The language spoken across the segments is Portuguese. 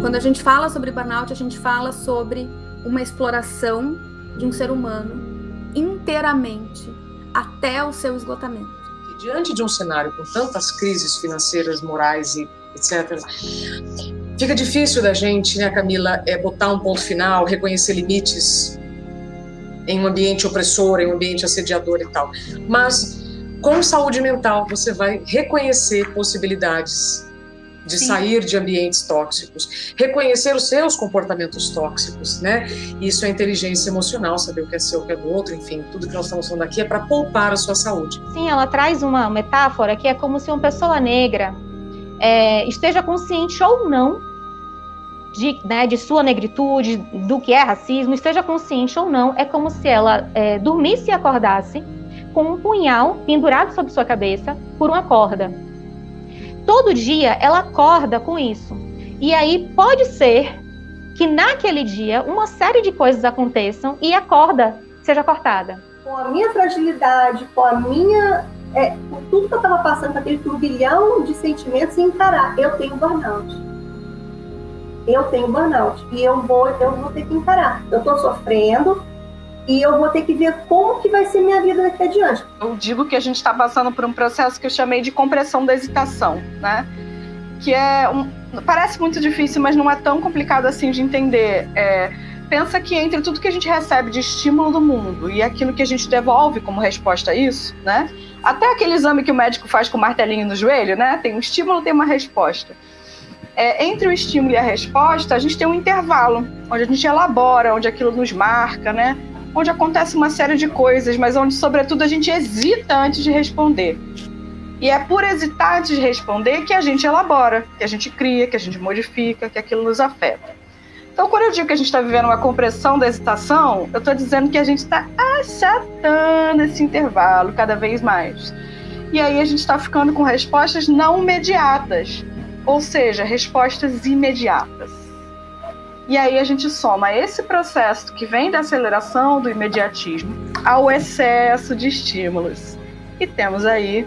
Quando a gente fala sobre burnout, a gente fala sobre uma exploração de um ser humano inteiramente até o seu esgotamento. E diante de um cenário com tantas crises financeiras, morais e etc., fica difícil da gente, né, Camila, é botar um ponto final, reconhecer limites em um ambiente opressor, em um ambiente assediador e tal. Mas com saúde mental você vai reconhecer possibilidades de Sim. sair de ambientes tóxicos, reconhecer os seus comportamentos tóxicos, né? Isso é inteligência emocional, saber o que é seu, o que é do outro, enfim, tudo que nós estamos falando aqui é para poupar a sua saúde. Sim, ela traz uma metáfora que é como se uma pessoa negra é, esteja consciente ou não de, né, de, sua negritude, do que é racismo, esteja consciente ou não, é como se ela é, dormisse e acordasse com um punhal pendurado sobre sua cabeça por uma corda todo dia ela acorda com isso. E aí pode ser que naquele dia uma série de coisas aconteçam e a corda seja cortada. Com a minha fragilidade, com a minha. É, com tudo que eu estava passando, com aquele turbilhão de sentimentos, e encarar. Eu tenho burnout. Eu tenho burnout. E eu vou, eu vou ter que encarar. Eu estou sofrendo, e eu vou ter que ver como que vai ser minha vida daqui adiante. Eu digo que a gente está passando por um processo que eu chamei de compressão da hesitação, né? Que é um, parece muito difícil, mas não é tão complicado assim de entender. É, pensa que entre tudo que a gente recebe de estímulo do mundo e aquilo que a gente devolve como resposta a isso, né? Até aquele exame que o médico faz com o martelinho no joelho, né? Tem um estímulo, tem uma resposta. É, entre o estímulo e a resposta, a gente tem um intervalo, onde a gente elabora, onde aquilo nos marca, né? Onde acontece uma série de coisas, mas onde, sobretudo, a gente hesita antes de responder. E é por hesitar antes de responder que a gente elabora, que a gente cria, que a gente modifica, que aquilo nos afeta. Então, quando eu digo que a gente está vivendo uma compressão da hesitação, eu estou dizendo que a gente está achatando esse intervalo cada vez mais. E aí a gente está ficando com respostas não imediatas, ou seja, respostas imediatas. E aí a gente soma esse processo que vem da aceleração do imediatismo ao excesso de estímulos. E temos aí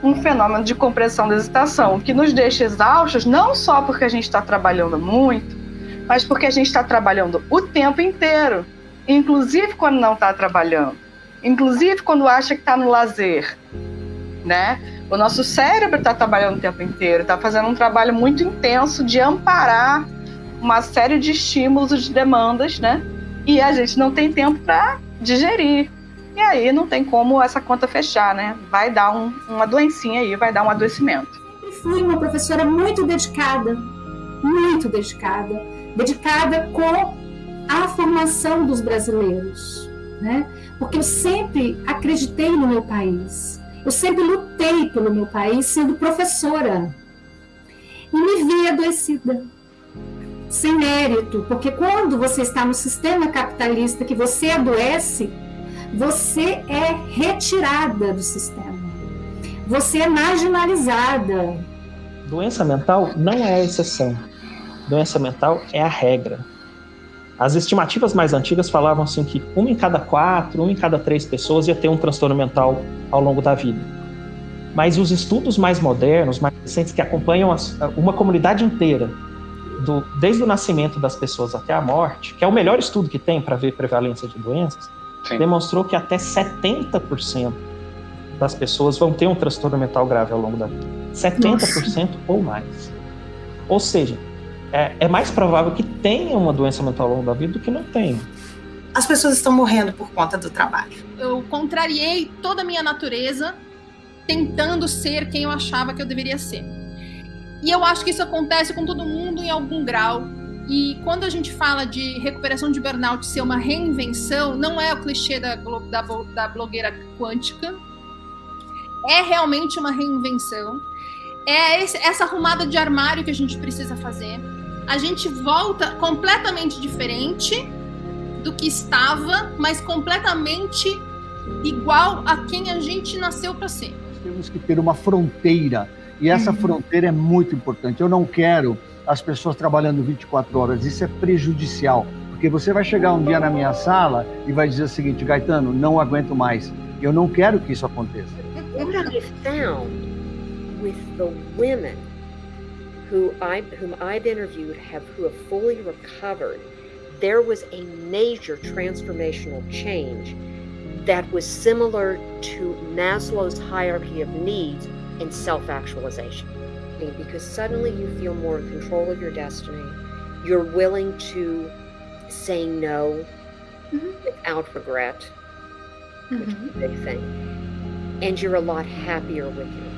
um fenômeno de compressão da excitação que nos deixa exaustos não só porque a gente está trabalhando muito, mas porque a gente está trabalhando o tempo inteiro, inclusive quando não está trabalhando, inclusive quando acha que está no lazer, né? O nosso cérebro está trabalhando o tempo inteiro, está fazendo um trabalho muito intenso de amparar uma série de estímulos, de demandas, né? E a gente não tem tempo para digerir. E aí não tem como essa conta fechar, né? Vai dar um, uma doencinha aí, vai dar um adoecimento. Sempre fui uma professora muito dedicada, muito dedicada, dedicada com a formação dos brasileiros, né? Porque eu sempre acreditei no meu país. Eu sempre lutei pelo meu país sendo professora. E me vi adoecida sem mérito, porque quando você está no sistema capitalista que você adoece, você é retirada do sistema. Você é marginalizada. Doença mental não é a exceção. Doença mental é a regra. As estimativas mais antigas falavam assim que uma em cada quatro, uma em cada três pessoas ia ter um transtorno mental ao longo da vida. Mas os estudos mais modernos, mais recentes, que acompanham uma comunidade inteira, do, desde o nascimento das pessoas até a morte, que é o melhor estudo que tem para ver prevalência de doenças, Sim. demonstrou que até 70% das pessoas vão ter um transtorno mental grave ao longo da vida. 70% Nossa. ou mais. Ou seja, é, é, mais provável que tenha uma doença mental ao longo da vida do que não tenha. As pessoas estão morrendo por conta do trabalho. Eu contrariei toda a minha natureza tentando ser quem eu achava que eu deveria ser. E eu acho que isso acontece com todo mundo em algum grau. E quando a gente fala de recuperação de burnout ser uma reinvenção, não é o clichê da, da, da blogueira quântica. É realmente uma reinvenção. É esse, essa arrumada de armário que a gente precisa fazer. A gente volta completamente diferente do que estava, mas completamente igual a quem a gente nasceu para ser. Temos que ter uma fronteira e essa uhum. fronteira é muito importante. Eu não quero as pessoas trabalhando 24 horas, isso é prejudicial. Porque você vai chegar um dia na minha sala e vai dizer o seguinte, Gaetano, não aguento mais. Eu não quero que isso aconteça. Uma lição with the women who I whom I've interviewed have who have fully recovered, there was a major transformational change that was similar to Maslow's hierarchy of needs in self-actualization. Because suddenly you feel more in control of your destiny. You're willing to say no mm-hmm. without regret, which is a mm-hmm. big thing. And you're a lot happier with you.